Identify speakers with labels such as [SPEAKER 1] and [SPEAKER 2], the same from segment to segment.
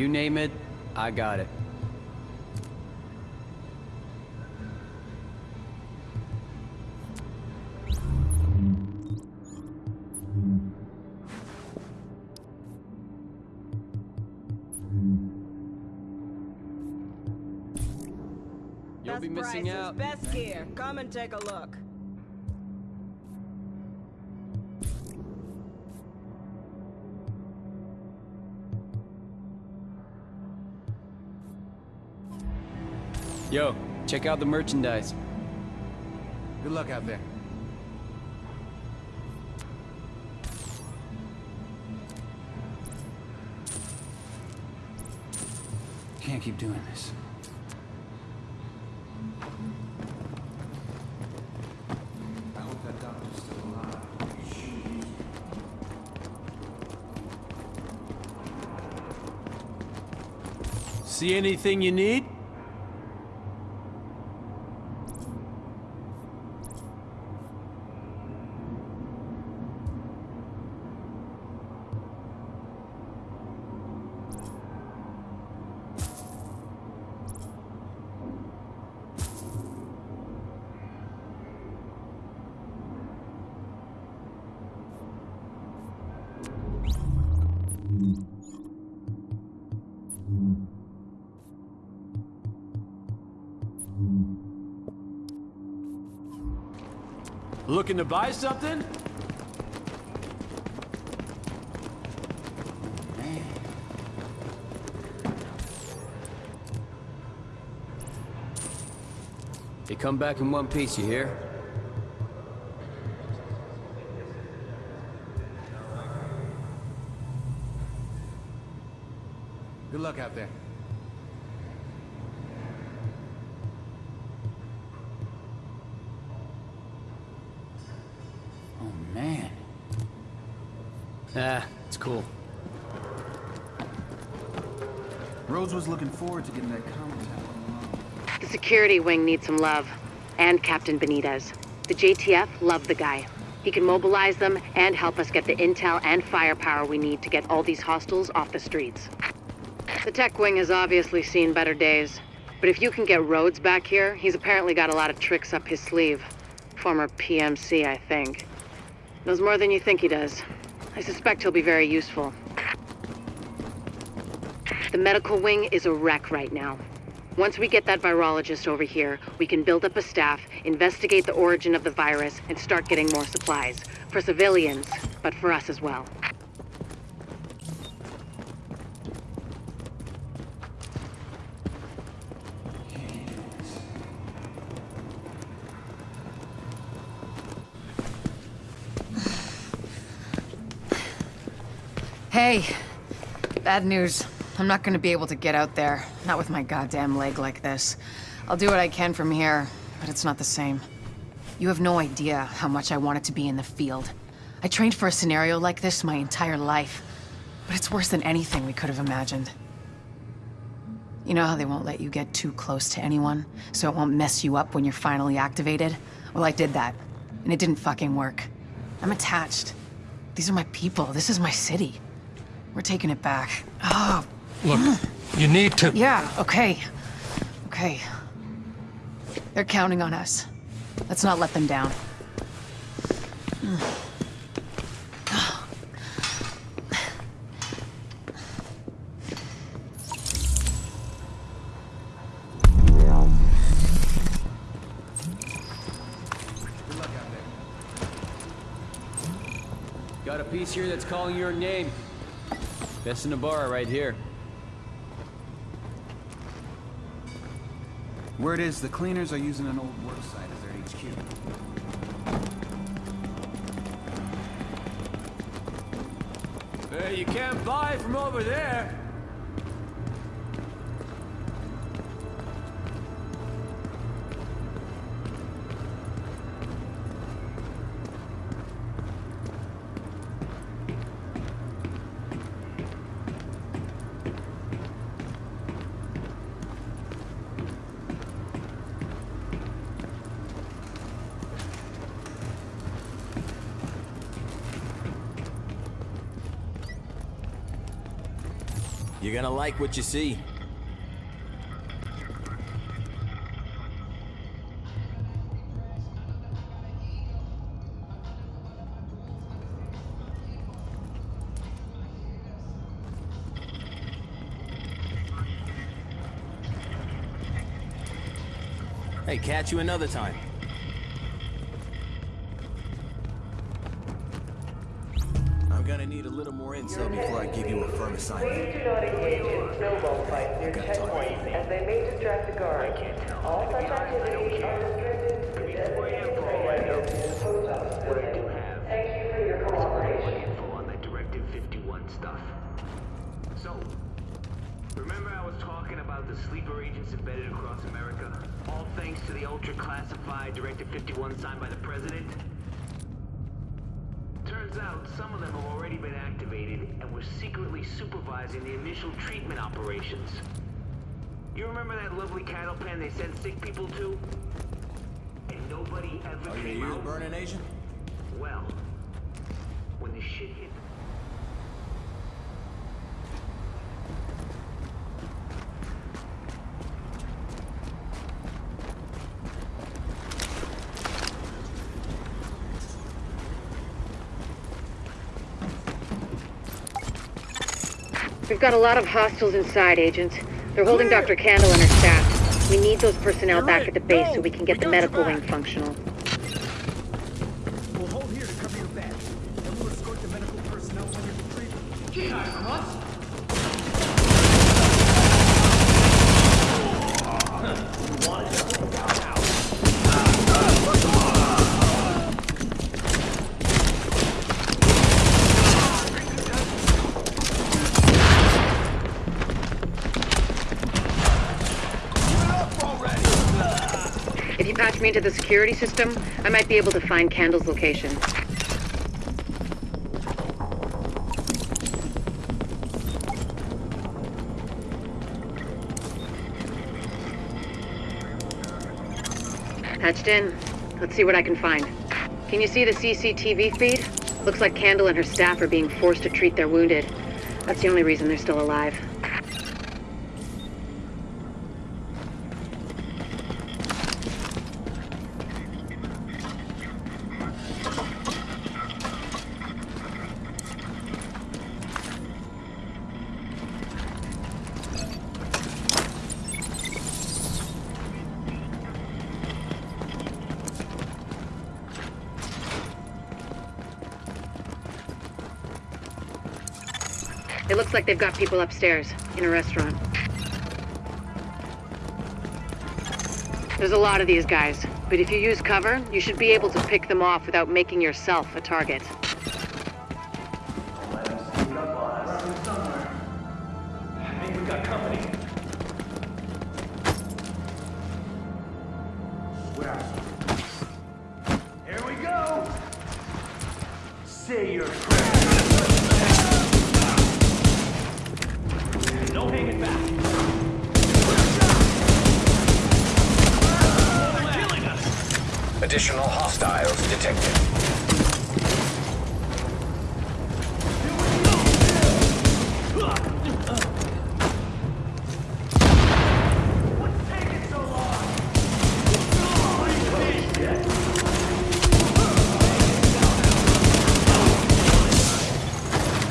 [SPEAKER 1] You name it, I got it. You'll be missing out.
[SPEAKER 2] best gear. Come and take a look.
[SPEAKER 1] Yo, check out the merchandise.
[SPEAKER 3] Good luck out there. Can't keep doing this. I hope that doctor's still alive.
[SPEAKER 4] See anything you need? Looking to buy something?
[SPEAKER 1] They come back in one piece, you hear?
[SPEAKER 3] Good luck out there.
[SPEAKER 1] Ah, it's cool.
[SPEAKER 3] Rhodes was looking forward to getting that common tower.
[SPEAKER 5] The security wing needs some love. And Captain Benitez. The JTF love the guy. He can mobilize them and help us get the intel and firepower we need to get all these hostiles off the streets. The tech wing has obviously seen better days. But if you can get Rhodes back here, he's apparently got a lot of tricks up his sleeve. Former PMC, I think. Knows more than you think he does. I suspect he'll be very useful. The medical wing is a wreck right now. Once we get that virologist over here, we can build up a staff, investigate the origin of the virus, and start getting more supplies. For civilians, but for us as well.
[SPEAKER 6] Hey, bad news. I'm not gonna be able to get out there. Not with my goddamn leg like this. I'll do what I can from here, but it's not the same. You have no idea how much I wanted to be in the field. I trained for a scenario like this my entire life, but it's worse than anything we could have imagined. You know how they won't let you get too close to anyone, so it won't mess you up when you're finally activated? Well, I did that, and it didn't fucking work. I'm attached. These are my people. This is my city. We're taking it back. Oh,
[SPEAKER 7] Look, you need to...
[SPEAKER 6] yeah, okay. Okay. They're counting on us. Let's not let them down.
[SPEAKER 1] Got a piece here that's calling your name. Best in the bar right here.
[SPEAKER 3] Word is the cleaners are using an old work site as their HQ.
[SPEAKER 4] Hey, you can't buy from over there.
[SPEAKER 8] You're gonna like what you see. Hey, catch you another time. A little before I give you a firm assignment.
[SPEAKER 9] Please do not engage in snowball fights near checkpoints, as they may distract the guard. All such activities are restricted to designated areas in the post office building. Thank you for your cooperation.
[SPEAKER 10] info on that Directive 51 stuff. So, remember I was talking about the sleeper agents embedded across America? All thanks to the ultra-classified Directive 51 signed by the President? Turns out some of them have already been activated and were secretly supervising the initial treatment operations. You remember that lovely cattle pen they sent sick people to? And nobody ever
[SPEAKER 8] Are
[SPEAKER 10] came
[SPEAKER 8] ears
[SPEAKER 10] out?
[SPEAKER 8] burning, Asian?
[SPEAKER 10] Well, when the shit hit
[SPEAKER 5] We've got a lot of hostiles inside, agents. They're holding Dr. Kandel and her staff. We need those personnel back at the base so we can get the medical wing functional.
[SPEAKER 3] We'll hold here to cover your back. Then we'll escort the medical personnel to your retrieval.
[SPEAKER 5] If you into the security system, I might be able to find Kandel's location. Patched in. Let's see what I can find. Can you see the CCTV feed? Looks like Kandel and her staff are being forced to treat their wounded. That's the only reason they're still alive. It looks like they've got people upstairs, in a restaurant. There's a lot of these guys, but if you use cover, you should be able to pick them off without making yourself a target.
[SPEAKER 11] Hostiles detected.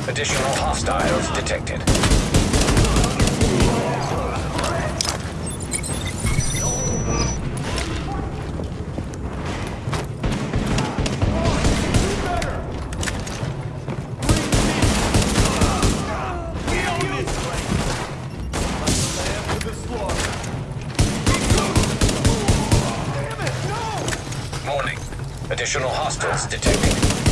[SPEAKER 11] Additional hostiles detected. Additional hostiles detected.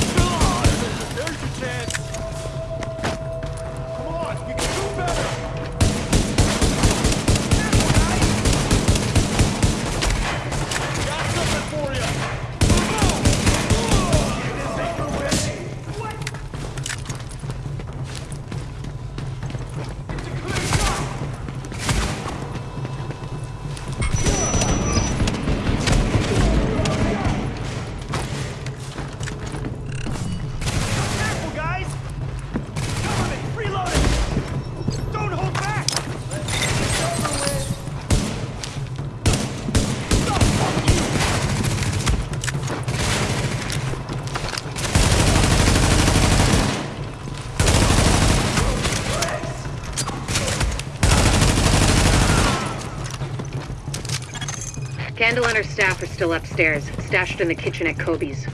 [SPEAKER 5] Her staff are still upstairs, stashed in the kitchen at Kobe's.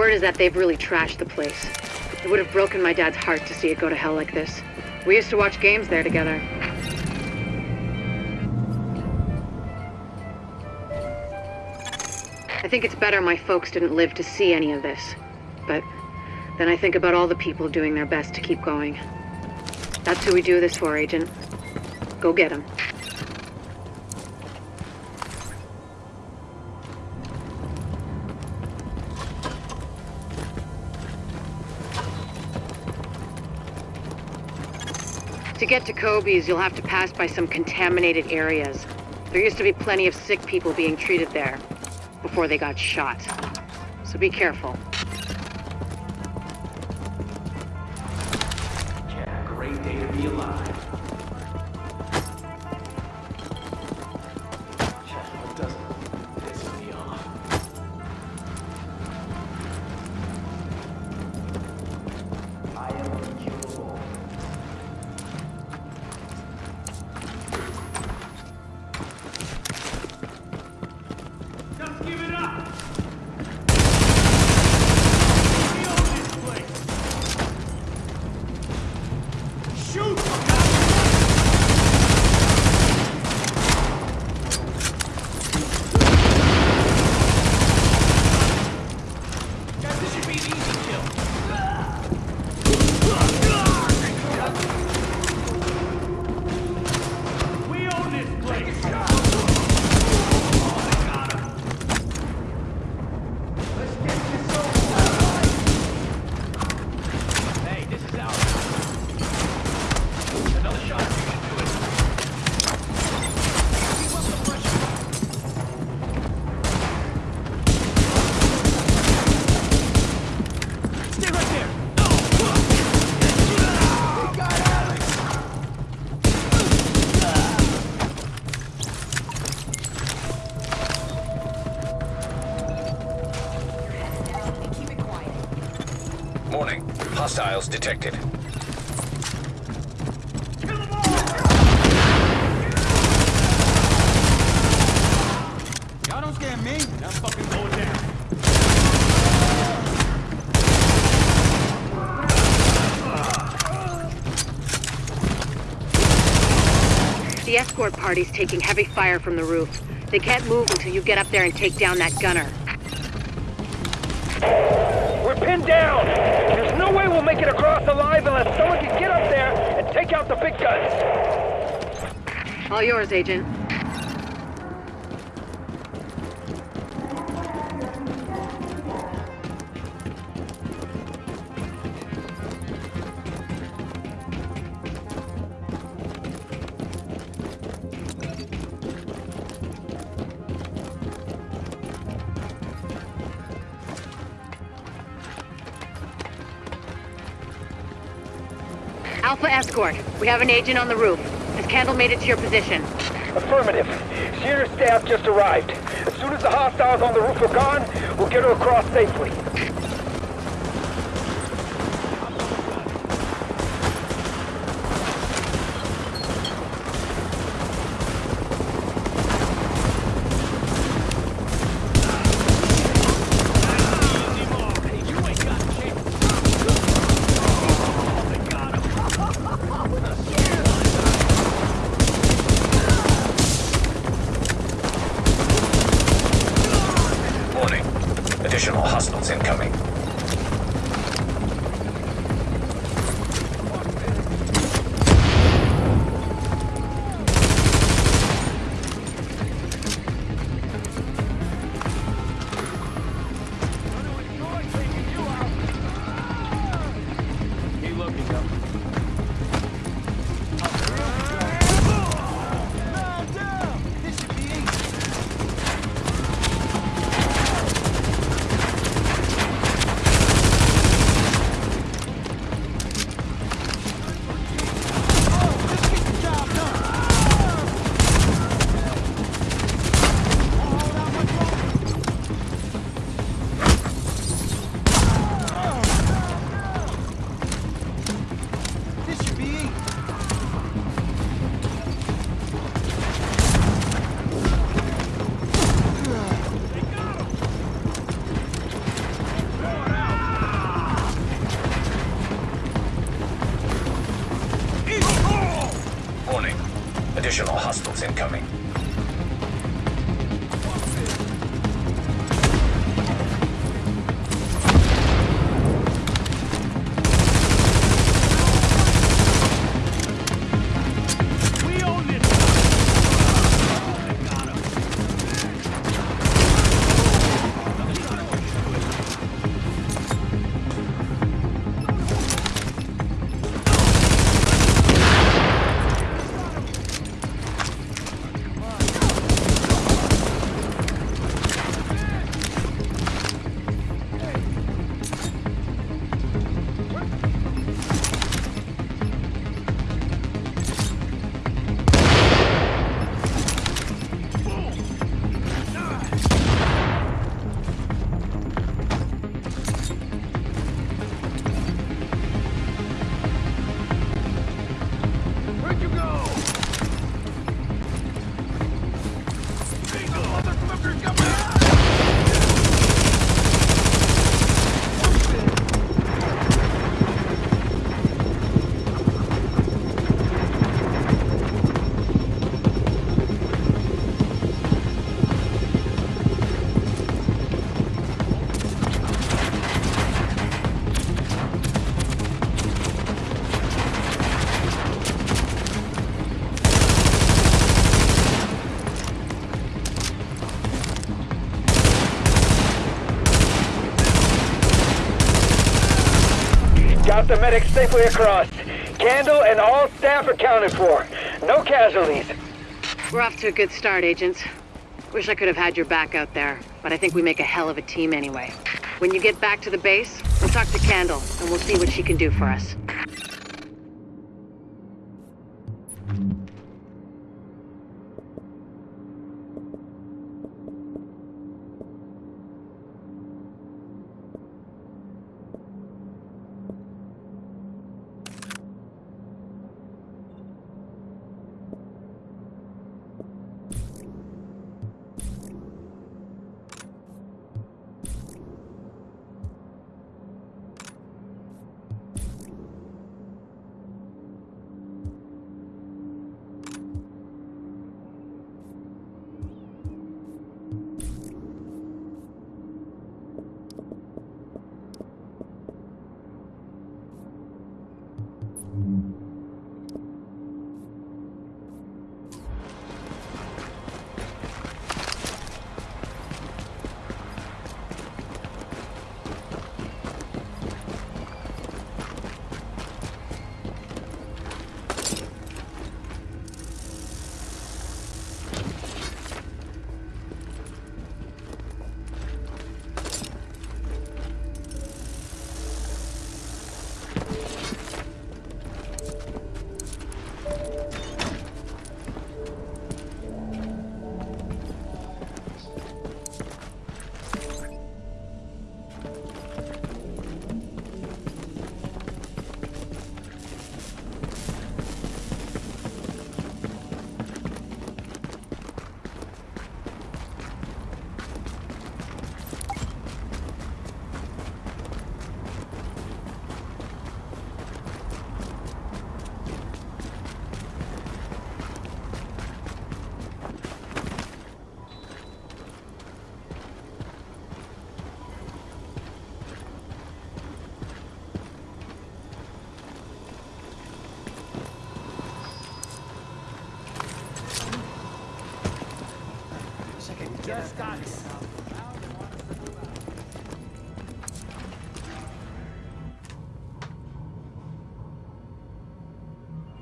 [SPEAKER 5] The word is that they've really trashed the place. It would have broken my dad's heart to see it go to hell like this. We used to watch games there together. I think it's better my folks didn't live to see any of this. But then I think about all the people doing their best to keep going. That's who we do this for, Agent. Go get them. Get to Kobe's, you'll have to pass by some contaminated areas. There used to be plenty of sick people being treated there before they got shot. So be careful.
[SPEAKER 11] Detected.
[SPEAKER 3] Y'all don't scare me. I'm fucking going down.
[SPEAKER 5] The escort party's taking heavy fire from the roof. They can't move until you get up there and take down that gunner.
[SPEAKER 4] Pinned down! There's no way we'll make it across alive unless someone can get up there and take out the big guns!
[SPEAKER 5] All yours, Agent. Alpha Escort, we have an agent on the roof. Has Kandel made it to your position?
[SPEAKER 4] Affirmative. She and her staff just arrived. As soon as the hostiles on the roof are gone, we'll get her across safely.
[SPEAKER 11] Incoming.
[SPEAKER 4] The medics safely across. Kandel and all staff accounted for. No casualties.
[SPEAKER 5] We're off to a good start, agents. Wish I could have had your back out there, but I think we make a hell of a team anyway. When you get back to the base, we'll talk to Kandel, and we'll see what she can do for us.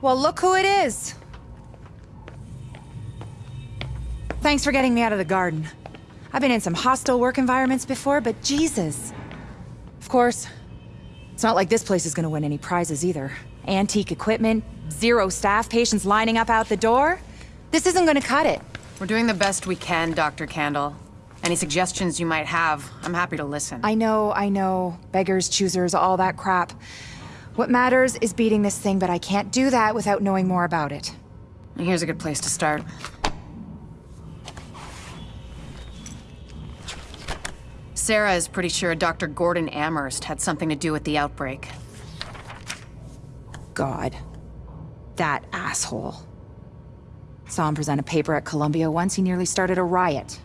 [SPEAKER 12] Well, look who it is. Thanks for getting me out of the garden. I've been in some hostile work environments before, but Jesus. Of course, it's not like this place is gonna win any prizes either. Antique equipment, zero staff, patients lining up out the door. This isn't gonna cut it.
[SPEAKER 6] We're doing the best we can, Dr. Kandel. Any suggestions you might have, I'm happy to listen.
[SPEAKER 12] I know, I know. Beggars, choosers, all that crap. What matters is beating this thing, but I can't do that without knowing more about it.
[SPEAKER 6] Here's a good place to start. Sarah is pretty sure Dr. Gordon Amherst had something to do with the outbreak.
[SPEAKER 12] God. That asshole. Saw him present a paper at Columbia once, he nearly started a riot.